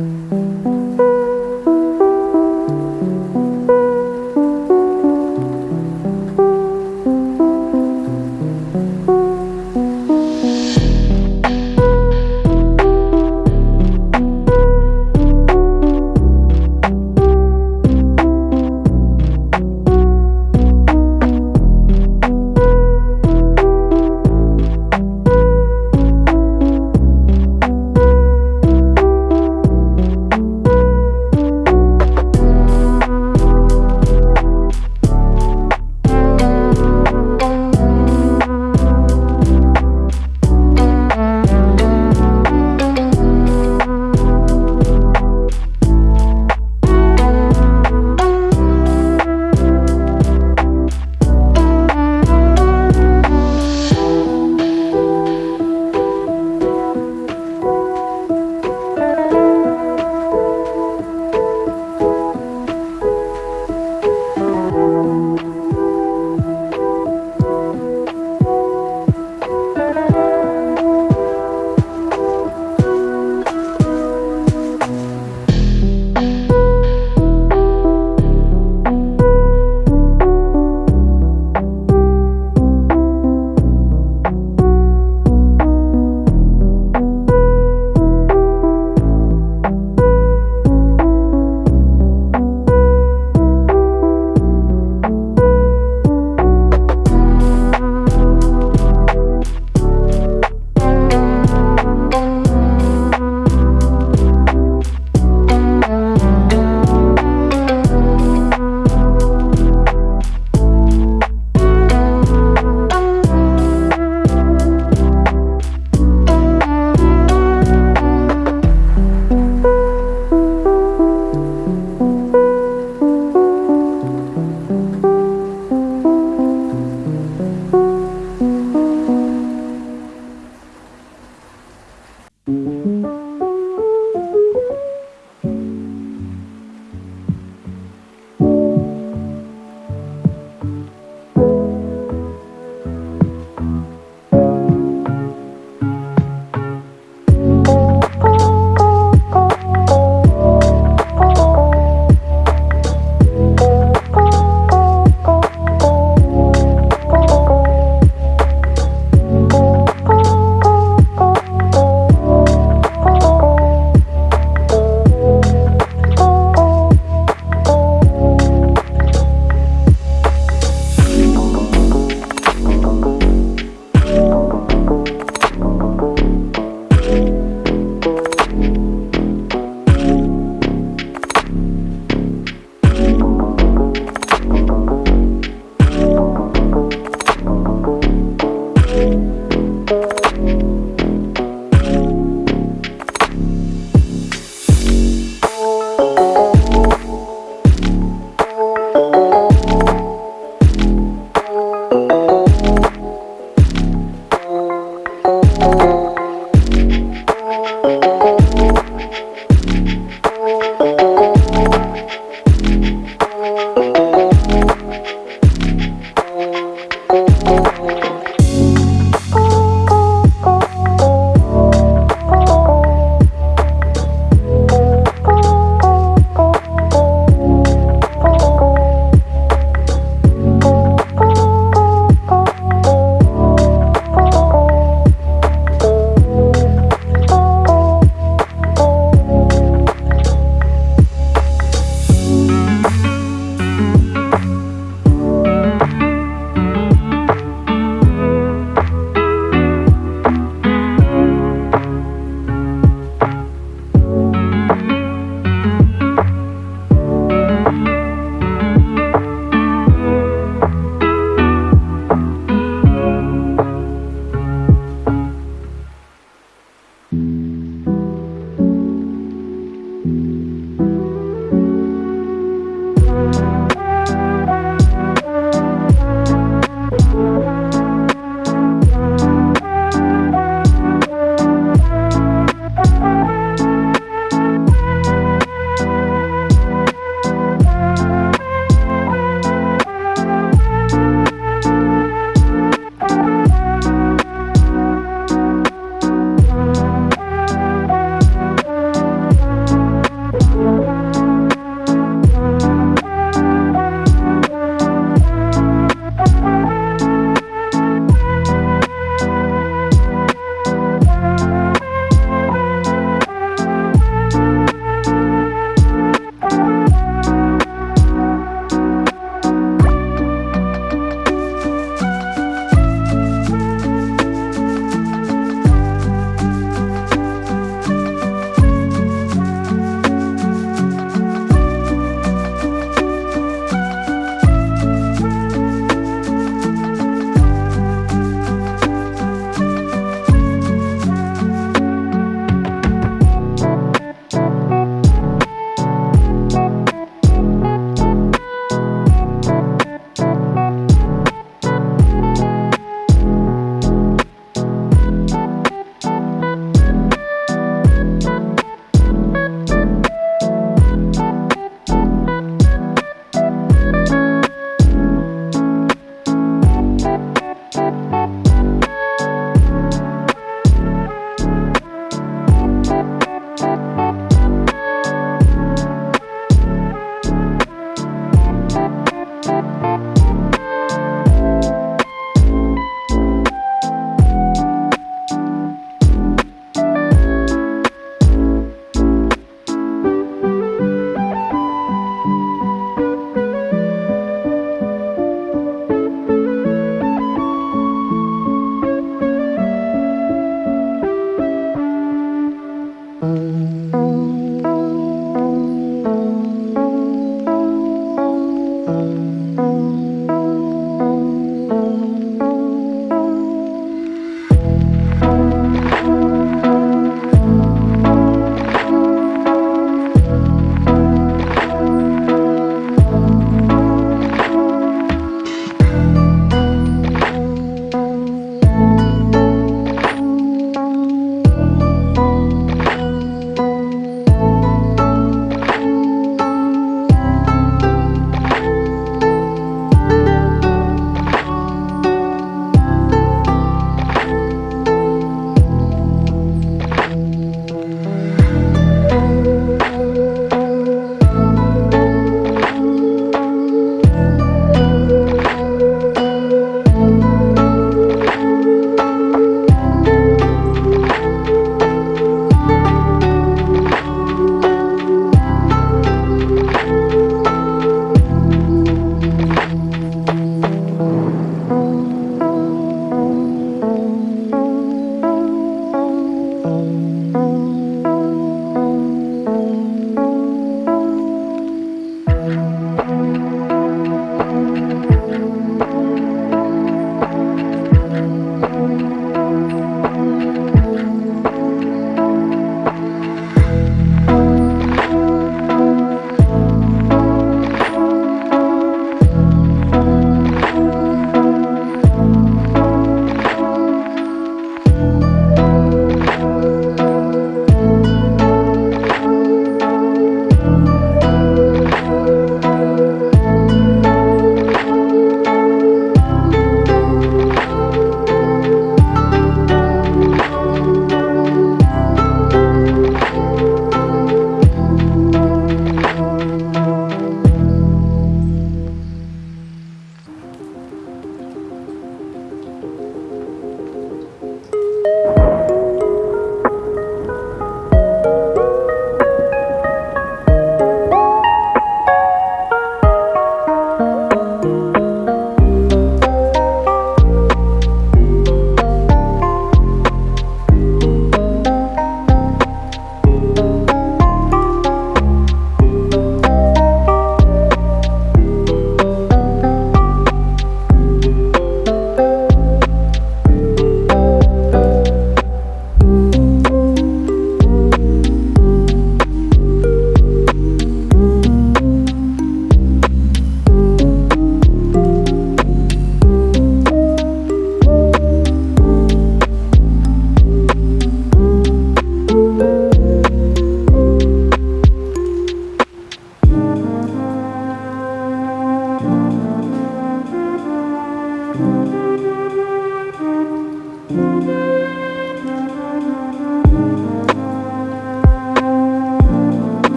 Mm-hmm.